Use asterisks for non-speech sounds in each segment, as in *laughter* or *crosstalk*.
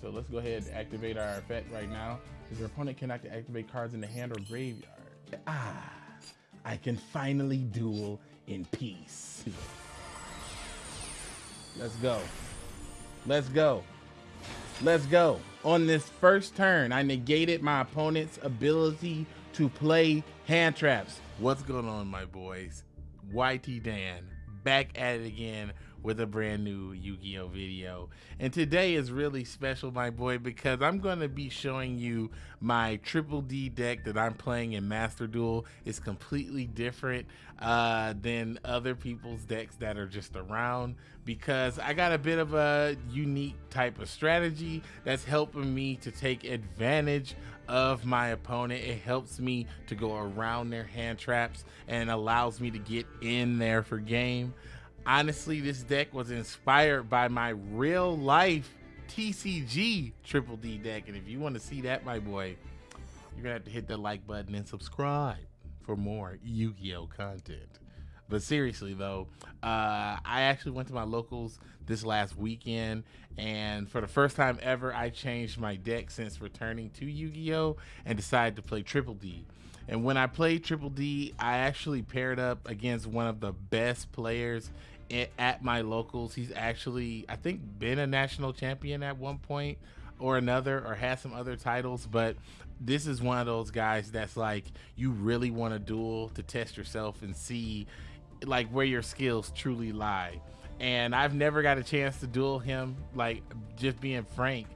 So let's go ahead and activate our effect right now. Because your opponent cannot activate cards in the hand or graveyard. Ah, I can finally duel in peace. Let's go. Let's go. Let's go. On this first turn, I negated my opponent's ability to play hand traps. What's going on, my boys? YT Dan back at it again with a brand new Yu-Gi-Oh video. And today is really special, my boy, because I'm going to be showing you my Triple D deck that I'm playing in Master Duel. It's completely different uh, than other people's decks that are just around because I got a bit of a unique type of strategy that's helping me to take advantage of my opponent. It helps me to go around their hand traps and allows me to get in there for game. Honestly, this deck was inspired by my real life TCG Triple D deck. And if you want to see that, my boy, you're going to have to hit the like button and subscribe for more Yu Gi Oh content. But seriously, though, uh, I actually went to my locals this last weekend, and for the first time ever, I changed my deck since returning to Yu Gi Oh! and decided to play Triple D. And when I played Triple D, I actually paired up against one of the best players at my locals. He's actually, I think, been a national champion at one point or another, or has some other titles. But this is one of those guys that's like, you really want to duel to test yourself and see like where your skills truly lie. And I've never got a chance to duel him. Like, just being frank,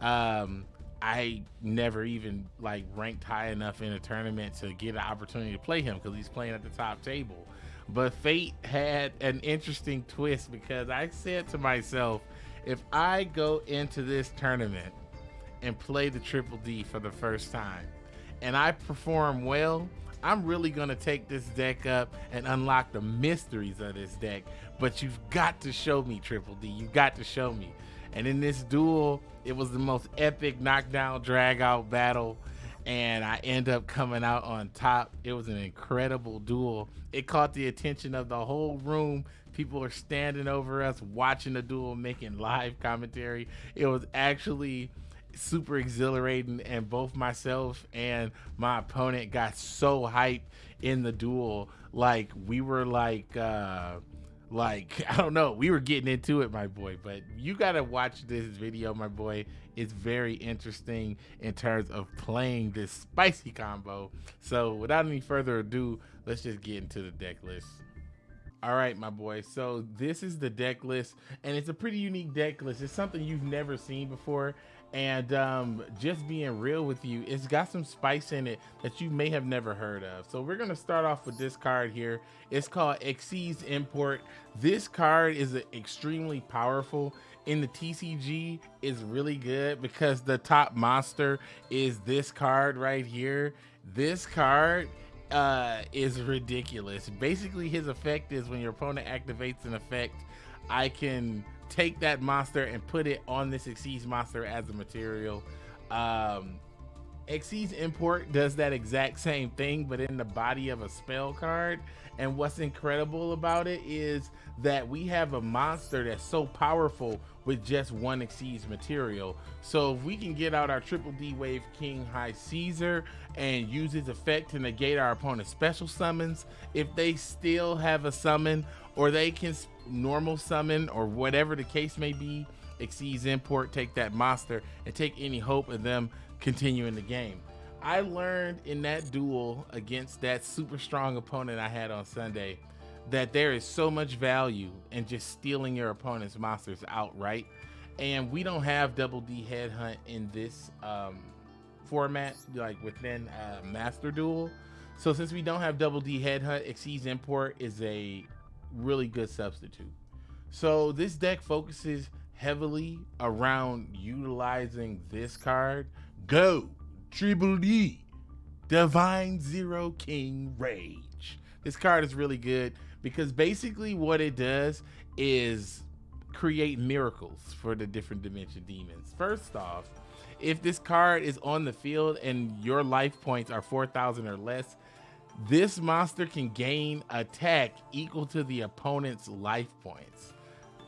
um, I never even like ranked high enough in a tournament to get an opportunity to play him because he's playing at the top table. But fate had an interesting twist because I said to myself, if I go into this tournament and play the Triple D for the first time and I perform well, I'm really going to take this deck up and unlock the mysteries of this deck. But you've got to show me Triple D. You've got to show me. And in this duel, it was the most epic knockdown drag out battle and I end up coming out on top. It was an incredible duel. It caught the attention of the whole room. People are standing over us watching the duel, making live commentary. It was actually super exhilarating and both myself and my opponent got so hyped in the duel like we were like uh like *laughs* i don't know. We were getting into it my boy but you gotta watch this video my boy. It's very interesting in terms of playing this spicy combo. So without any further ado let's just get into the deck list. All right my boy. So this is the deck list and it's a pretty unique deck list. It's something you've never seen before and um, just being real with you, it's got some spice in it that you may have never heard of. So we're gonna start off with this card here. It's called Xyz Import. This card is extremely powerful in the TCG is really good because the top monster is this card right here. This card uh, is ridiculous. Basically, his effect is when your opponent activates an effect, I can take that monster and put it on this Xyz monster as a material. Um, Xyz Import does that exact same thing, but in the body of a spell card. And what's incredible about it is that we have a monster that's so powerful with just one Xyz material. So if we can get out our Triple D Wave King High Caesar and use his effect to negate our opponent's special summons, if they still have a summon or they can normal summon or whatever the case may be, Xyz Import, take that monster and take any hope of them continuing the game. I learned in that duel against that super strong opponent I had on Sunday that there is so much value in just stealing your opponent's monsters outright. And we don't have double D headhunt in this um, format, like within uh, Master Duel. So since we don't have double D headhunt, Xyz Import is a really good substitute. So this deck focuses heavily around utilizing this card. Go Triple D Divine Zero King Rage. This card is really good because basically what it does is create miracles for the different dimension demons. First off, if this card is on the field and your life points are 4,000 or less, this monster can gain attack equal to the opponent's life points.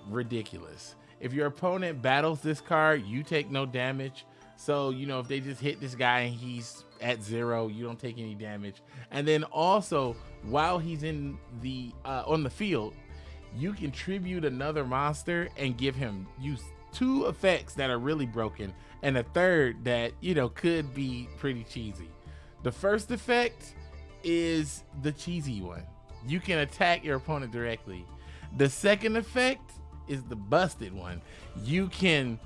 Ridiculous. If your opponent battles this card, you take no damage. So, you know, if they just hit this guy and he's at zero, you don't take any damage. And then also, while he's in the uh, on the field, you can tribute another monster and give him use two effects that are really broken and a third that, you know, could be pretty cheesy. The first effect is the cheesy one. You can attack your opponent directly. The second effect is the busted one. You can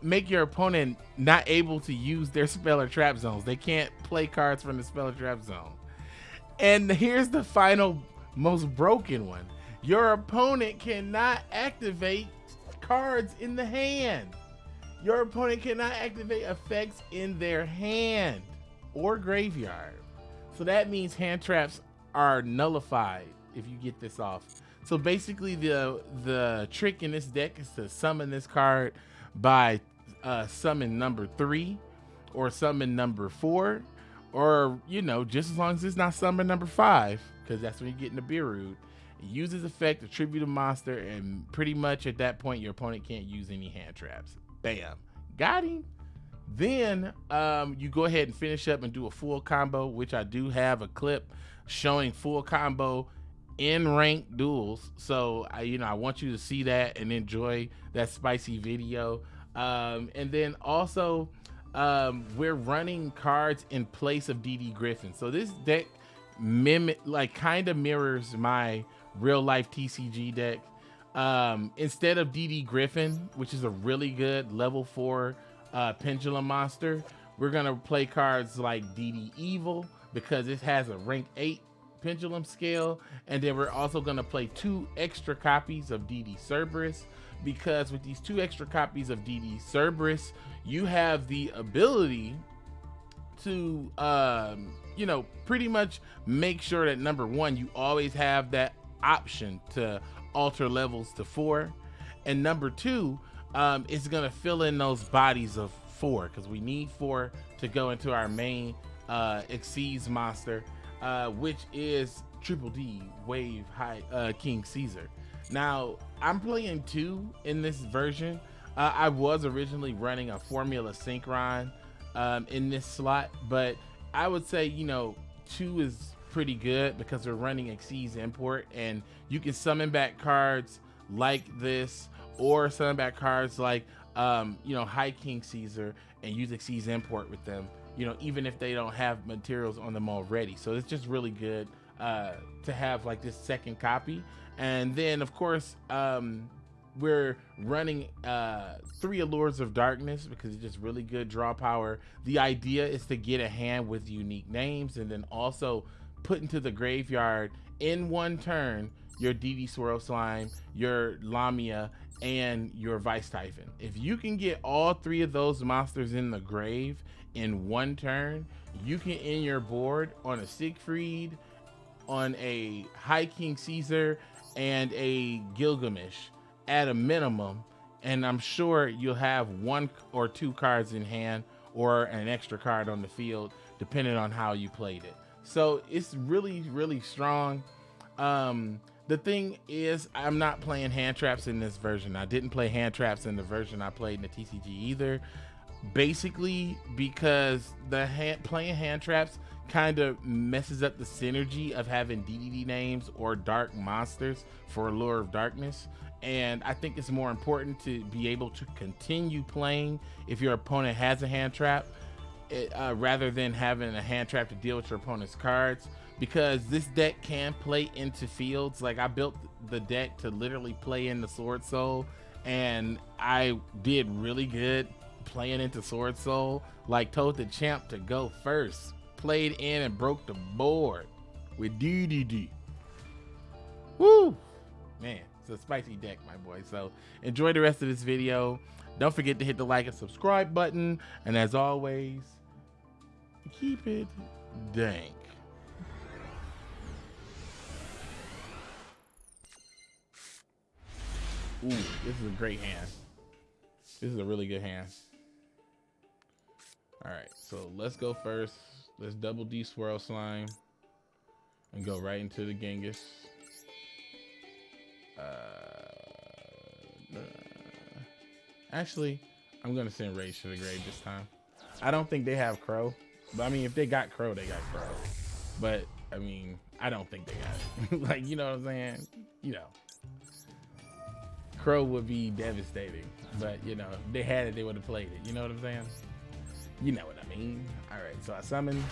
make your opponent not able to use their spell or trap zones. They can't play cards from the spell or trap zone. And here's the final, most broken one. Your opponent cannot activate cards in the hand. Your opponent cannot activate effects in their hand or graveyard. So that means hand traps are nullified if you get this off. So basically the the trick in this deck is to summon this card by uh, summon number three or summon number four or you know just as long as it's not summon number five because that's when you get into Nibiru. It uses effect, attribute a monster, and pretty much at that point your opponent can't use any hand traps. Bam, got him. Then um, you go ahead and finish up and do a full combo, which I do have a clip showing full combo in ranked duels. So I, you know, I want you to see that and enjoy that spicy video. Um, and then also, um, we're running cards in place of DD Griffin. So this deck mimic, like, kind of mirrors my real life TCG deck. Um, instead of DD Griffin, which is a really good level four uh, pendulum monster, we're gonna play cards like DD Evil because it has a rank eight pendulum scale, and then we're also gonna play two extra copies of DD Cerberus because with these two extra copies of DD Cerberus, you have the ability to, um, you know, pretty much make sure that number one, you always have that option to alter levels to four. And number two, um, it's going to fill in those bodies of four because we need four to go into our main uh, Xyz monster, uh, which is Triple D Wave High uh, King Caesar. Now, I'm playing two in this version. Uh, I was originally running a Formula Synchron um, in this slot, but I would say, you know, two is pretty good because we're running Xyz Import and you can summon back cards like this or summon back cards like, um, you know, High King Caesar and use Xyz Import with them, you know, even if they don't have materials on them already. So it's just really good uh, to have like this second copy. And then, of course, um, we're running uh, three Allures of Darkness because it's just really good draw power. The idea is to get a hand with unique names and then also put into the graveyard in one turn your DD Swirl Slime, your Lamia, and your Vice Typhon. If you can get all three of those monsters in the grave in one turn, you can end your board on a Siegfried, on a High King Caesar, and a Gilgamesh at a minimum. And I'm sure you'll have one or two cards in hand or an extra card on the field, depending on how you played it. So it's really, really strong. Um, the thing is, I'm not playing hand traps in this version. I didn't play hand traps in the version I played in the TCG either. Basically, because the hand, playing hand traps kind of messes up the synergy of having DDD names or dark monsters for Allure of Darkness. And I think it's more important to be able to continue playing if your opponent has a hand trap uh, rather than having a hand trap to deal with your opponent's cards because this deck can play into fields. Like I built the deck to literally play in the Sword Soul and I did really good playing into Sword Soul. Like told the champ to go first played in and broke the board with DDD. Woo! Man, it's a spicy deck, my boy. So enjoy the rest of this video. Don't forget to hit the like and subscribe button. And as always, keep it dank. Ooh, this is a great hand. This is a really good hand. All right, so let's go first. Let's double D swirl slime and go right into the Genghis. Uh, uh, Actually, I'm gonna send Rage to the grave this time. I don't think they have Crow, but I mean, if they got Crow, they got Crow. But I mean, I don't think they got it. *laughs* like, you know what I'm saying? You know, Crow would be devastating, but you know, if they had it, they would have played it. You know what I'm saying? You know what I mean? All right, so I summon,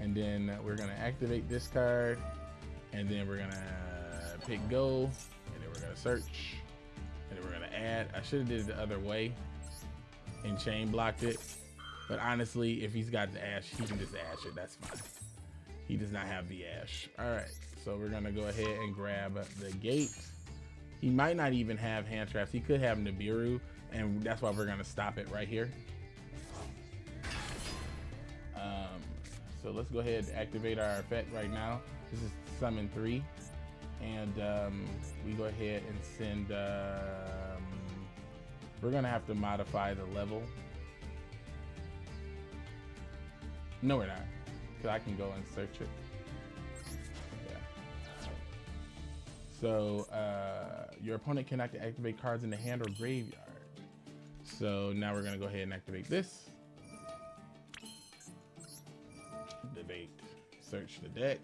and then we're gonna activate this card, and then we're gonna pick go, and then we're gonna search, and then we're gonna add. I should have did it the other way and chain blocked it. But honestly, if he's got the ash, he can just ash it. That's fine. He does not have the ash. All right, so we're gonna go ahead and grab the gate. He might not even have hand traps. He could have Nibiru, and that's why we're gonna stop it right here. Um, so let's go ahead and activate our effect right now. This is summon three, and um, we go ahead and send. Um, we're gonna have to modify the level. No, we're not. Cause I can go and search it. So uh, your opponent cannot activate cards in the hand or graveyard. So now we're gonna go ahead and activate this. Debate. Search the deck.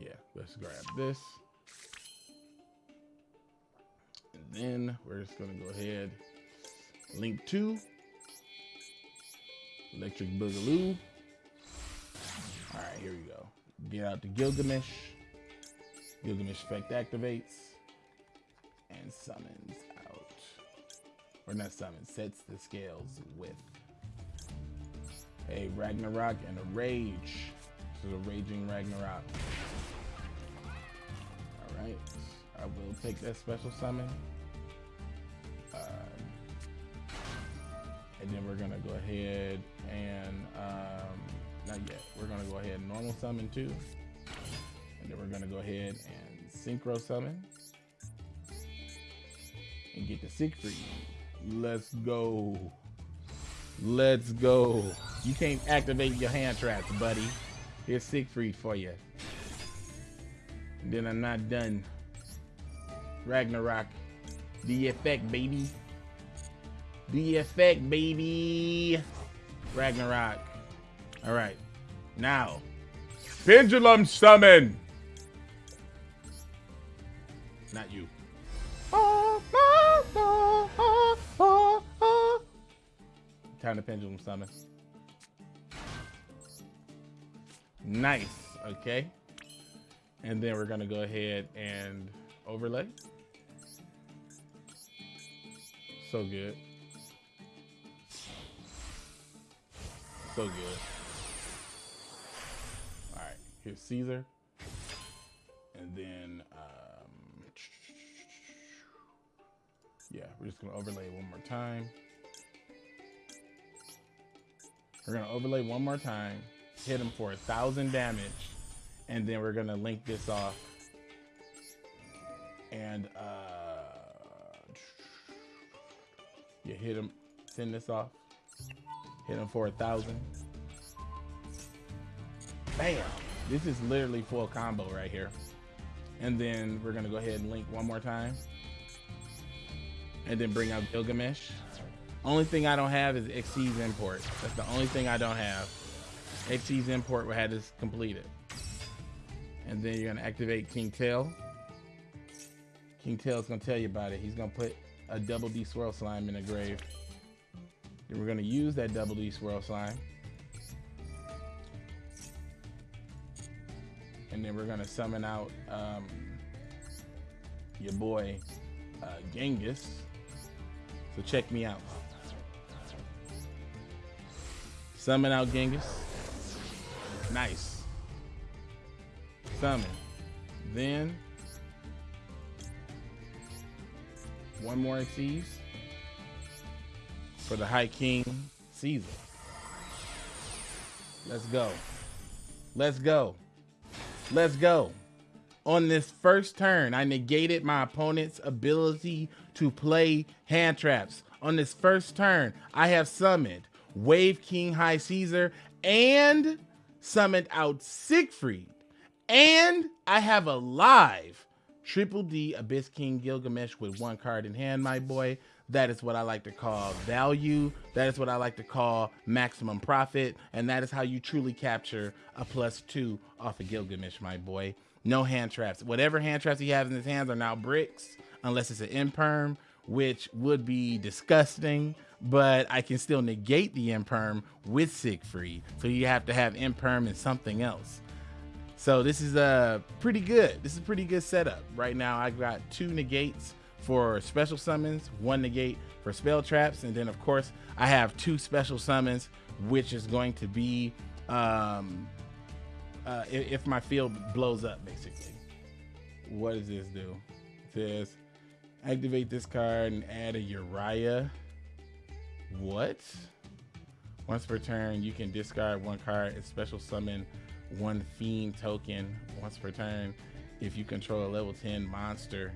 Yeah, let's grab this. And then we're just gonna go ahead, link two, electric boogaloo. All right, here we go. Get out the Gilgamesh. Gilgamesh effect activates and summons out. Or not summons, sets the scales with a Ragnarok and a Rage. Is a Raging Ragnarok Alright, I will take that special summon. And then we're gonna go ahead and, um, not yet, we're gonna go ahead and normal summon too. And then we're gonna go ahead and synchro summon. And get the Siegfried. Let's go. Let's go. You can't activate your hand traps, buddy. Here's Siegfried for you. Then I'm not done. Ragnarok. The effect, baby. The effect, baby. Ragnarok. All right. Now, Pendulum Summon. Not you. Time to Pendulum Summon. Nice. Okay. And then we're going to go ahead and overlay. So good. So good. All right, here's Caesar. And then, um, yeah, we're just gonna overlay one more time. We're gonna overlay one more time, hit him for a thousand damage, and then we're gonna link this off and uh you hit him send this off hit him for a thousand. Bam. This is literally full combo right here. And then we're gonna go ahead and link one more time. And then bring out Gilgamesh. Only thing I don't have is Xyz import. That's the only thing I don't have. Xyz import will have this completed and then you're gonna activate King Tail. King Tail's gonna tell you about it. He's gonna put a double D swirl slime in the grave. Then we're gonna use that double D swirl slime. And then we're gonna summon out um, your boy uh, Genghis. So check me out. Summon out Genghis. Nice summon. Then one more Xyz for the High King Caesar. Let's go. Let's go. Let's go. On this first turn, I negated my opponent's ability to play hand traps. On this first turn, I have summoned Wave King High Caesar and summoned out Siegfried. And I have a live Triple D Abyss King Gilgamesh with one card in hand, my boy. That is what I like to call value. That is what I like to call maximum profit. And that is how you truly capture a plus two off of Gilgamesh, my boy. No hand traps. Whatever hand traps he has in his hands are now bricks, unless it's an imperm, which would be disgusting. But I can still negate the imperm with Siegfried. So you have to have imperm and something else. So this is a uh, pretty good. This is pretty good setup. Right now I got two negates for special summons, one negate for spell traps, and then of course I have two special summons, which is going to be um, uh, if, my field blows up, basically. What does this do? It says activate this card and add a Uriah. What? Once per turn, you can discard one card and special summon one Fiend token once per turn if you control a level 10 monster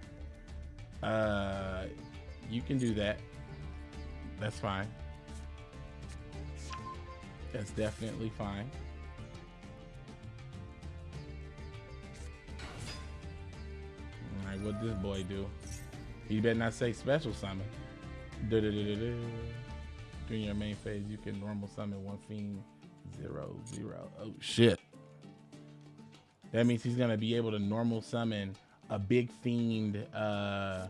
uh, you can do that. That's fine. That's definitely fine. All right, what this boy do? He better not say special summon. Da -da -da During your main phase, you can normal summon one fiend zero zero. Oh shit. That means he's gonna be able to normal summon a big fiend uh,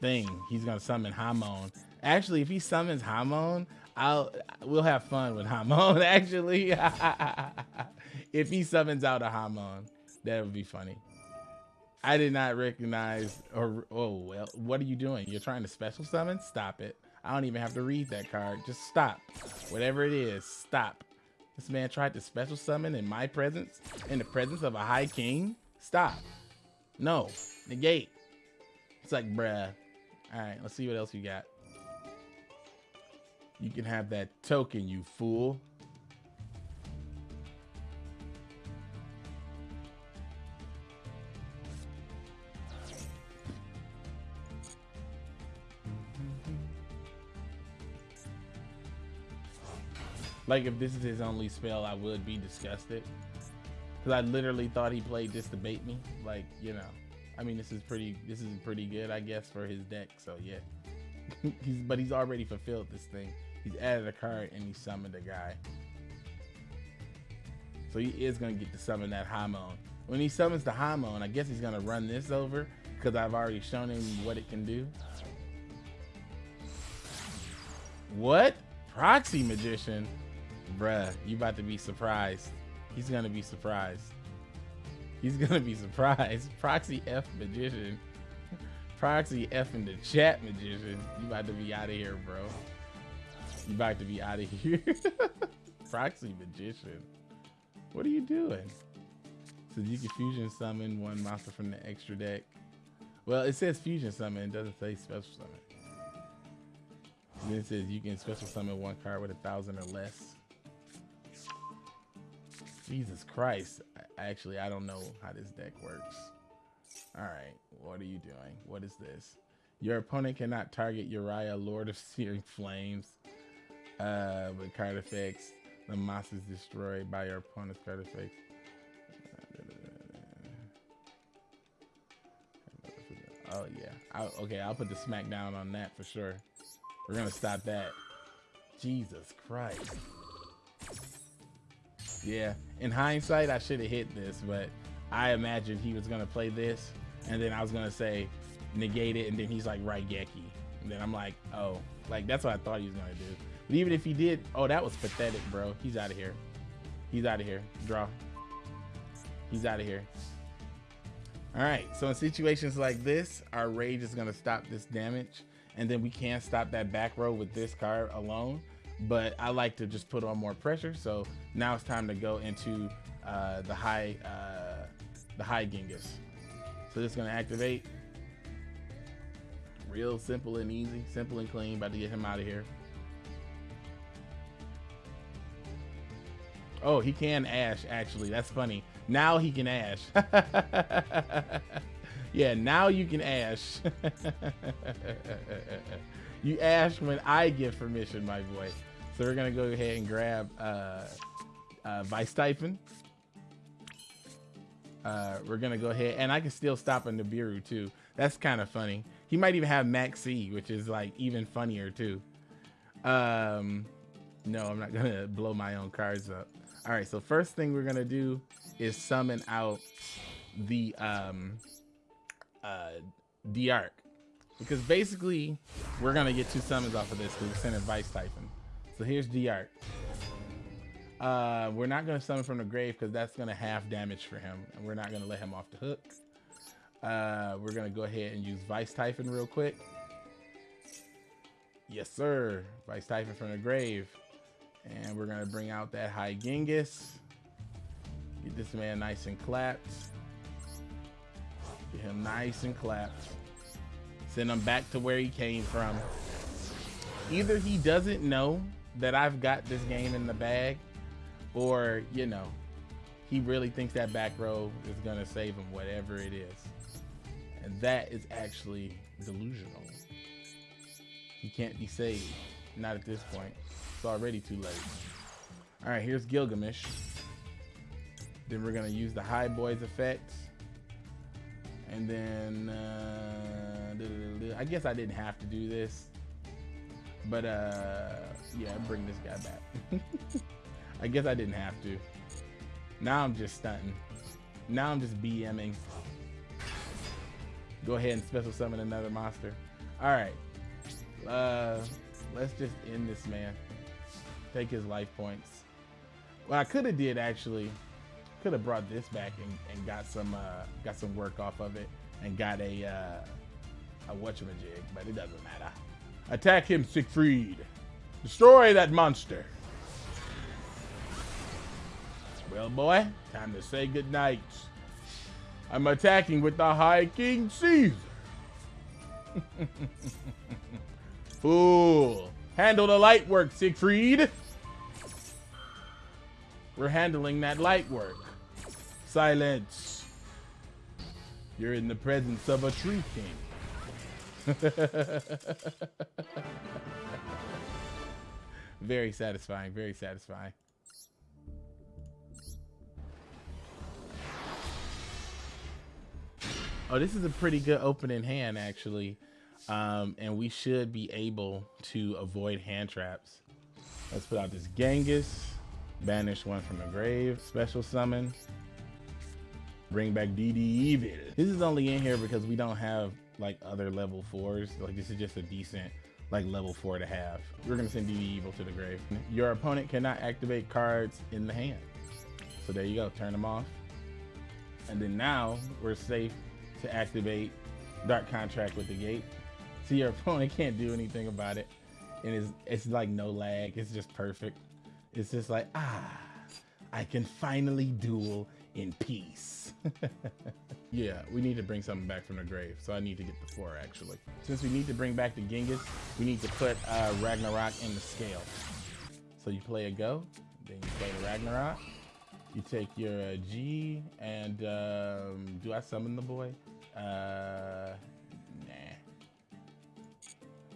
thing. He's gonna summon Hamon. Actually, if he summons Hamon, I'll we'll have fun with Hamon. *laughs* Actually, *laughs* if he summons out a Hamon, that would be funny. I did not recognize or oh well, what are you doing? You're trying to special summon? Stop it. I don't even have to read that card. Just stop. Whatever it is, stop. This man tried to special summon in my presence, in the presence of a high king. Stop. No. Negate. It's like, bruh. Alright, let's see what else you got. You can have that token, you fool. Like if this is his only spell, I would be disgusted. Because I literally thought he played this to bait me. Like, you know. I mean, this is pretty, this is pretty good, I guess, for his deck. So, yeah. *laughs* he's But he's already fulfilled this thing. He's added a card and he summoned a guy. So he is going to get to summon that Hamon. When he summons the Hamon, I guess he's going to run this over because I've already shown him what it can do. What? Proxy Magician? Bruh, you about to be surprised. He's gonna be surprised. He's gonna be surprised. *laughs* Proxy F magician. Proxy F in the chat magician. You about to be out of here, bro. You about to be out of here. *laughs* Proxy magician. What are you doing? So you can fusion summon one monster from the extra deck. Well, it says fusion summon. It doesn't say special summon. then it says you can special summon one card with a thousand or less. Jesus Christ. Actually, I don't know how this deck works. All right, what are you doing? What is this? Your opponent cannot target Uriah, Lord of *laughs* Searing Flames, uh, with card effects. The moss is destroyed by your opponent's card effects. Oh yeah. I'll, okay, I'll put the smackdown on that for sure. We're gonna stop that. Jesus Christ. Yeah, in hindsight, I should have hit this, but I imagined he was gonna play this, and then I was gonna say negate it, and then he's like Raigeki, and then I'm like, oh, like that's what I thought he was gonna do. But even if he did, oh, that was pathetic, bro. He's out of here. He's out of here. Draw. He's out of here. All right, so in situations like this, our rage is gonna stop this damage, and then we can't stop that back row with this card alone but I like to just put on more pressure. So now it's time to go into uh, the high, uh, the high Genghis. So is gonna activate. Real simple and easy, simple and clean. About to get him out of here. Oh, he can ash, actually. That's funny. Now he can ash. *laughs* yeah, now you can ash. *laughs* you ask when I give permission, my boy. So we're gonna go ahead and grab uh, uh, Vice Typhon. Uh, we're gonna go ahead, and I can still stop in Nibiru too. That's kind of funny. He might even have Max C, which is like even funnier too. Um, no, I'm not gonna *laughs* blow my own cards up. All right, so first thing we're gonna do is summon out the um, uh, D-Arc. Because basically, we're gonna get two summons off of this because we're sending Vice Typhon. So here's D-Arc. Uh, we're not gonna summon from the grave because that's gonna have damage for him, and we're not gonna let him off the hook. Uh, we're gonna go ahead and use Vice Typhon real quick. Yes, sir. Vice Typhon from the grave. And we're gonna bring out that High Genghis. Get this man nice and clapped. Get him nice and clapped. Send him back to where he came from. Either he doesn't know that I've got this game in the bag, or, you know, he really thinks that back row is gonna save him, whatever it is. And that is actually delusional. He can't be saved. Not at this point. It's already too late. All right, here's Gilgamesh. Then we're gonna use the High Boys effect. And then, uh, I guess I didn't have to do this. But, uh, yeah, bring this guy back. *laughs* I guess I didn't have to. Now I'm just stunting. Now I'm just BMing. Go ahead and special summon another monster. All right. Uh, let's just end this man take his life points. What I could have did actually, could have brought this back and, and got some uh, got some work off of it and got a uh, a whatchamajig, but it doesn't matter. Attack him, Siegfried. Destroy that monster. Well, boy, time to say goodnight. I'm attacking with the High King Caesar. *laughs* Fool. Handle the light work, Siegfried. We're handling that light work. Silence. You're in the presence of a tree king. *laughs* very satisfying, very satisfying. Oh, this is a pretty good opening hand, actually. Um, and we should be able to avoid hand traps. Let's put out this Genghis. Banish one from the grave. Special summon. Bring back DD Evil. This is only in here because we don't have like other level fours. Like this is just a decent like level four to have. We're gonna send DD Evil to the grave. Your opponent cannot activate cards in the hand. So there you go, turn them off. And then now we're safe to activate Dark Contract with the gate. So your *laughs* opponent can't do anything about it. And it's, it's like no lag, it's just perfect. It's just like, ah, I can finally duel in peace. *laughs* yeah, we need to bring something back from the grave. So I need to get the four actually. Since we need to bring back the Genghis, we need to put uh, Ragnarok in the scale. So you play a go, then you play the Ragnarok. You take your uh, G and um, do I summon the boy? Uh, nah.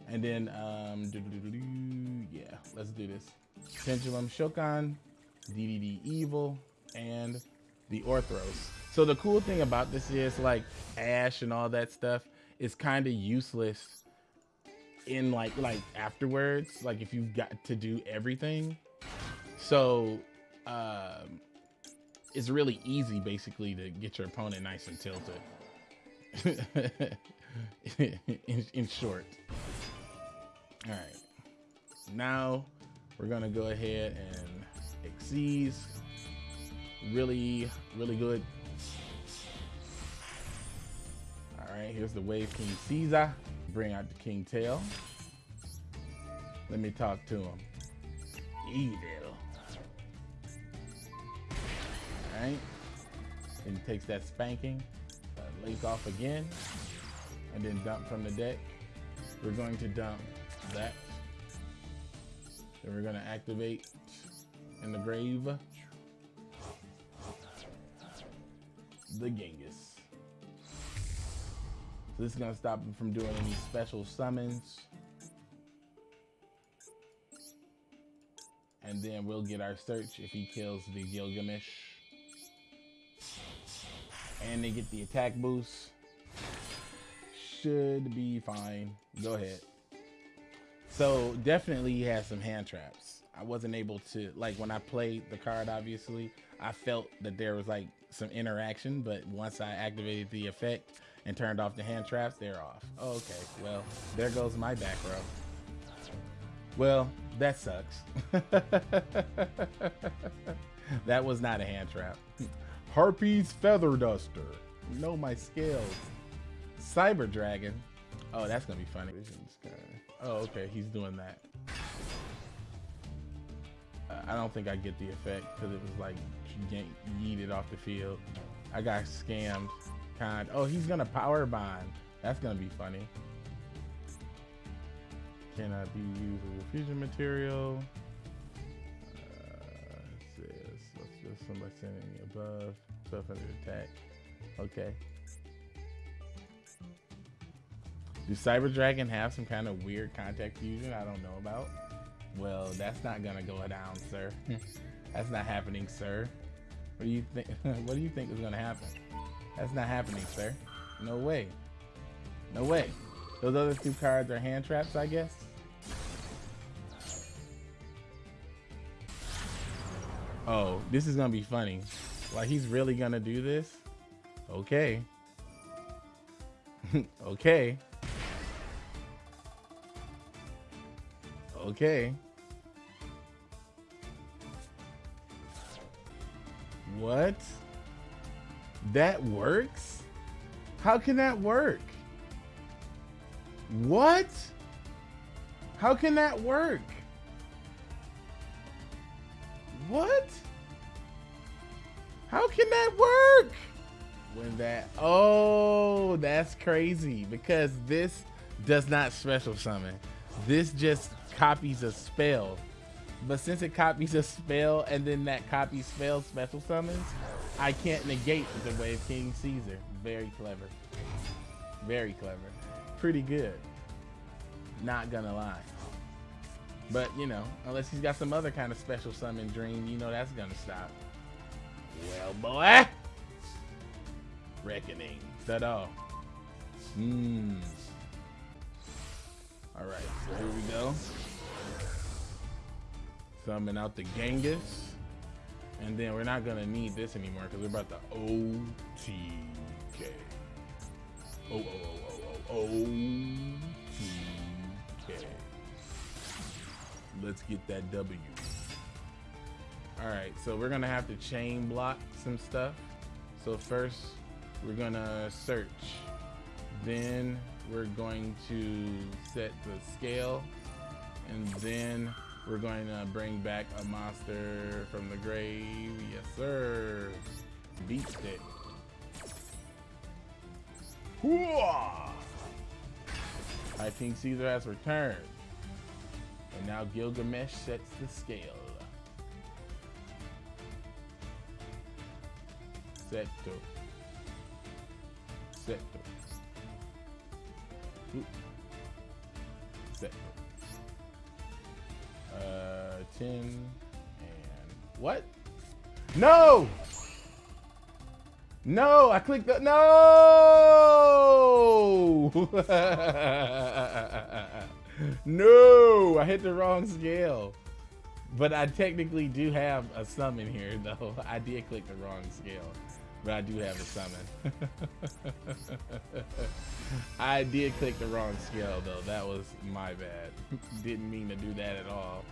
And then, um, doo -doo -doo yeah, let's do this. Pendulum Shokan, DDD Evil, and the Orthros. So the cool thing about this is like Ash and all that stuff is kind of useless in like like afterwards, like if you've got to do everything. So um, it's really easy basically to get your opponent nice and tilted. *laughs* in, in short. All right. Now we're gonna go ahead and Xyz. Really, really good. All right, here's the Wave King Caesar. Bring out the King Tail. Let me talk to him. Evil. All right. And he takes that spanking, uh, lake off again, and then dump from the deck. We're going to dump that then we're gonna activate in the grave the Genghis. So this is gonna stop him from doing any special summons. And then we'll get our search if he kills the Gilgamesh. And they get the attack boost. Should be fine. Go ahead. So definitely he has some hand traps. I wasn't able to, like when I played the card, obviously, I felt that there was like some interaction, but once I activated the effect and turned off the hand traps, they're off. Oh, okay, well, there goes my back row. Well, that sucks. *laughs* that was not a hand trap. Harpy's Feather Duster. Know my scales. Cyber Dragon. Oh, that's gonna be funny. Oh, okay, he's doing that. I don't think I get the effect because it was like yeeted off the field. I got scammed. Kind. Oh, he's gonna power bond. That's gonna be funny. Cannot be used as a fusion material. Uh, says, let's just somebody sending above. 1200 attack. Okay. Do Cyber Dragon have some kind of weird contact fusion I don't know about? Well, that's not gonna go down, sir. *laughs* that's not happening, sir. What do you think? *laughs* what do you think is gonna happen? That's not happening, sir. No way. No way. Those other two cards are hand traps, I guess. Oh, this is gonna be funny. Like he's really gonna do this? Okay. *laughs* okay. Okay. What? That works? How can that work? What? How can that work? What? How can that work? When that, oh, that's crazy because this does not special summon. This just copies a spell. But since it copies a spell and then that copy spell special summons, I can't negate the Wave King Caesar. Very clever. Very clever. Pretty good. Not gonna lie. But, you know, unless he's got some other kind of special summon dream, you know that's gonna stop. Well, boy. Reckoning. That hmm. all. Mmm. Alright, so here we go. Summon out the Genghis. And then we're not gonna need this anymore because we're about to OTK. Oh, oh, oh, oh, oh, OTK. Let's get that W. All right, so we're gonna have to chain block some stuff. So first, we're gonna search. Then we're going to set the scale. And then we're going to bring back a monster from the grave. Yes, sir. Beat stick. Hooah! I think Caesar has returned. And now Gilgamesh sets the scale. Seto. Seto. Seto. Uh, 10 and what? No! No, I clicked the, no! *laughs* no, I hit the wrong scale. But I technically do have a summon here though. *laughs* I did click the wrong scale. But I do have a summon. *laughs* I did click the wrong scale though. That was my bad. *laughs* Didn't mean to do that at all.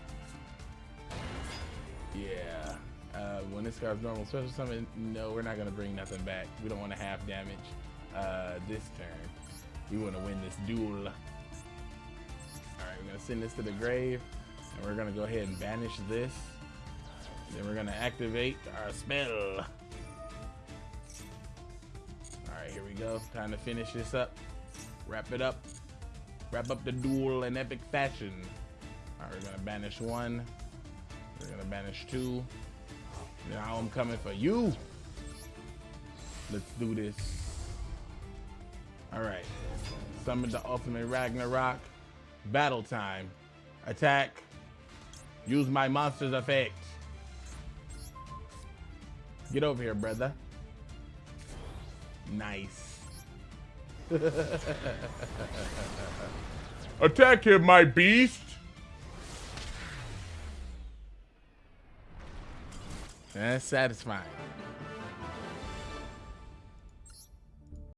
Yeah. Uh, when this guy's normal special summon, no, we're not gonna bring nothing back. We don't want to half damage uh, this turn. We want to win this duel. All right, we're gonna send this to the grave, and we're gonna go ahead and banish this. Then we're gonna activate our spell. Right, here we go. Time to finish this up. Wrap it up. Wrap up the duel in epic fashion. All right, we're gonna banish one. We're gonna banish two. Now I'm coming for you. Let's do this. All right. Summon the ultimate Ragnarok. Battle time. Attack. Use my monster's effect. Get over here, brother. Nice. *laughs* Attack him, my beast! That's satisfying.